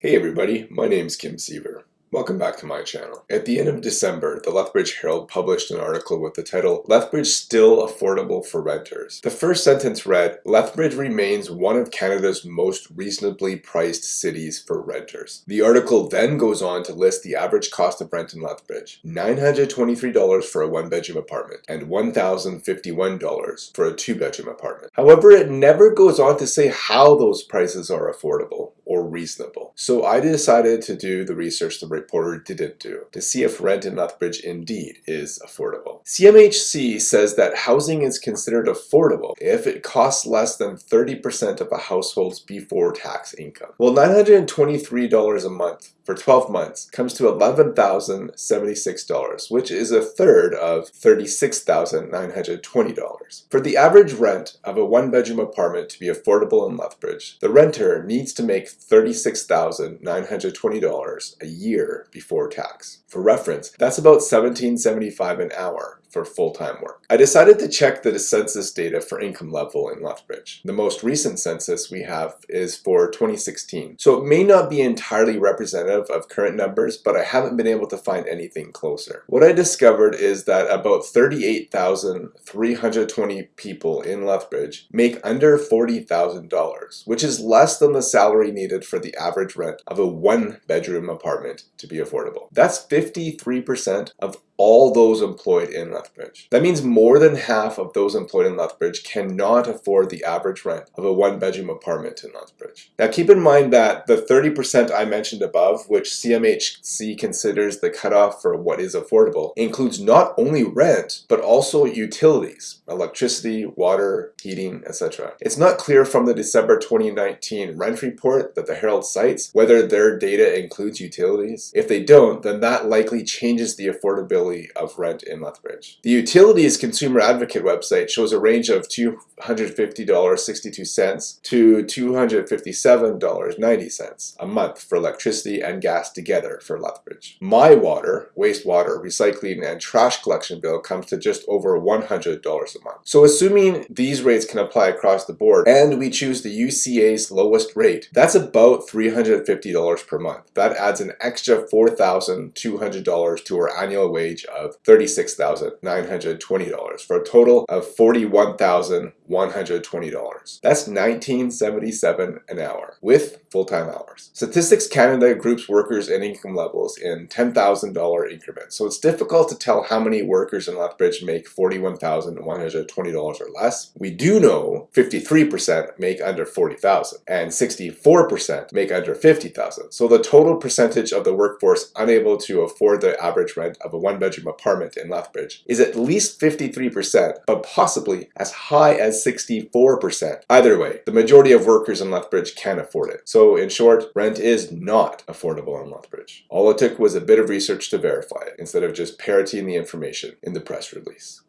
Hey everybody, my name's Kim Siever. Welcome back to my channel. At the end of December, the Lethbridge Herald published an article with the title, Lethbridge Still Affordable for Renters. The first sentence read, Lethbridge remains one of Canada's most reasonably priced cities for renters. The article then goes on to list the average cost of rent in Lethbridge, $923 for a one-bedroom apartment and $1,051 for a two-bedroom apartment. However, it never goes on to say how those prices are affordable or reasonable. So I decided to do the research the reporter didn't do to see if rent in Lethbridge indeed is affordable. CMHC says that housing is considered affordable if it costs less than 30% of a household's before tax income. Well, $923 a month for 12 months comes to $11,076, which is a third of $36,920. For the average rent of a one-bedroom apartment to be affordable in Lethbridge, the renter needs to make $36,920 a year before tax. For reference, that's about $17.75 an hour for full-time work. I decided to check the census data for income level in Lethbridge. The most recent census we have is for 2016, so it may not be entirely representative of current numbers, but I haven't been able to find anything closer. What I discovered is that about 38,320 people in Lethbridge make under $40,000, which is less than the salary needed for the average rent of a one-bedroom apartment to be affordable. That's 53% of all those employed in Lethbridge. That means more than half of those employed in Lethbridge cannot afford the average rent of a one-bedroom apartment in Lethbridge. Now keep in mind that the 30% I mentioned above, which CMHC considers the cutoff for what is affordable, includes not only rent, but also utilities, electricity, water, heating, etc. It's not clear from the December 2019 rent report that the Herald cites whether their data includes utilities. If they don't, then that likely changes the affordability of rent in Lethbridge range. The Utilities Consumer Advocate website shows a range of $250.62 to $257.90 a month for electricity and gas together for Lethbridge. My water, wastewater, recycling, and trash collection bill comes to just over $100 a month. So assuming these rates can apply across the board and we choose the UCA's lowest rate, that's about $350 per month. That adds an extra $4,200 to our annual wage of $36,000. $920 for a total of forty-one thousand. $41,120. That's $19.77 an hour with full-time hours. Statistics Canada groups workers and income levels in $10,000 increments, so it's difficult to tell how many workers in Lethbridge make $41,120 or less. We do know 53% make under $40,000 and 64% make under 50,000. So the total percentage of the workforce unable to afford the average rent of a one bedroom apartment in Lethbridge is at least 53%, but possibly as high as 64%. Either way, the majority of workers in Lethbridge can't afford it. So in short, rent is not affordable in Lethbridge. All it took was a bit of research to verify it, instead of just parroting the information in the press release.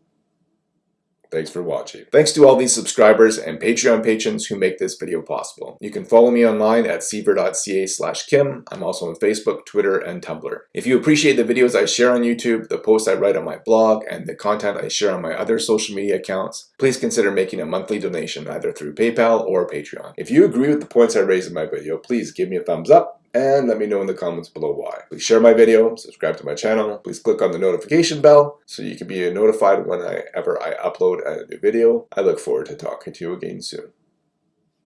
Thanks for watching. Thanks to all these subscribers and Patreon patrons who make this video possible. You can follow me online at siever.ca slash kim. I'm also on Facebook, Twitter, and Tumblr. If you appreciate the videos I share on YouTube, the posts I write on my blog, and the content I share on my other social media accounts, please consider making a monthly donation either through PayPal or Patreon. If you agree with the points I raise in my video, please give me a thumbs up and let me know in the comments below why. Please share my video, subscribe to my channel, please click on the notification bell so you can be notified whenever I upload a new video. I look forward to talking to you again soon.